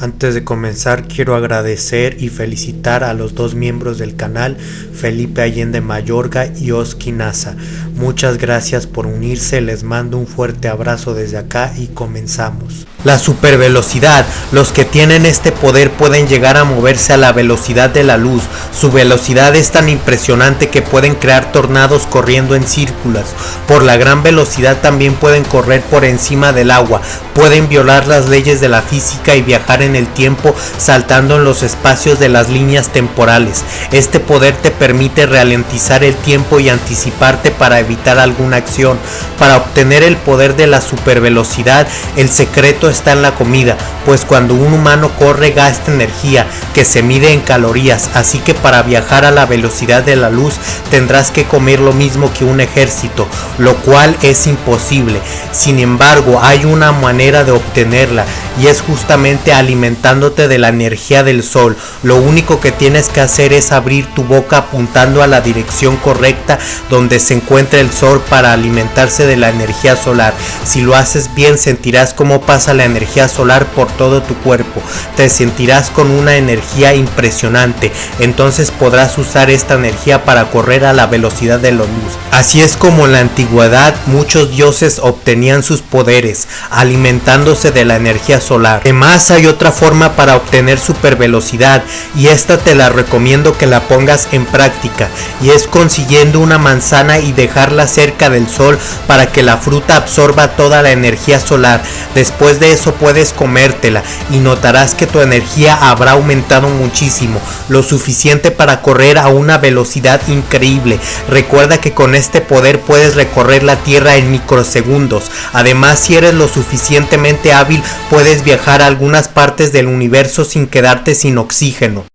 Antes de comenzar quiero agradecer y felicitar a los dos miembros del canal, Felipe Allende Mayorga y Oski Nasa. Muchas gracias por unirse, les mando un fuerte abrazo desde acá y comenzamos. La supervelocidad. Los que tienen este poder pueden llegar a moverse a la velocidad de la luz. Su velocidad es tan impresionante que pueden crear tornados corriendo en círculos. Por la gran velocidad también pueden correr por encima del agua. Pueden violar las leyes de la física y viajar en el tiempo saltando en los espacios de las líneas temporales. Este poder te permite ralentizar el tiempo y anticiparte para evitar alguna acción. Para obtener el poder de la supervelocidad, el secreto está en la comida, pues cuando un humano corre gasta energía que se mide en calorías, así que para viajar a la velocidad de la luz tendrás que comer lo mismo que un ejército, lo cual es imposible. Sin embargo, hay una manera de obtenerla y es justamente alimentándote de la energía del sol. Lo único que tienes que hacer es abrir tu boca apuntando a la dirección correcta donde se encuentra el sol para alimentarse de la energía solar. Si lo haces bien sentirás cómo pasa la energía solar por todo tu cuerpo. Te sentirás con una energía impresionante. Entonces podrás usar esta energía para correr a la velocidad de la luz. Así es como en la antigüedad muchos dioses obtenían sus poderes, alimentándose de la energía solar. Además hay otra forma para obtener super velocidad y esta te la recomiendo que la pongas en práctica y es consiguiendo una manzana y dejarla cerca del sol para que la fruta absorba toda la energía solar. Después de eso puedes comértela y notarás que tu energía habrá aumentado muchísimo, lo suficiente para correr a una velocidad increíble. Recuerda que con este poder puedes recorrer la tierra en microsegundos. Además si eres lo suficientemente hábil puedes viajar a algunas partes del universo sin quedarte sin oxígeno.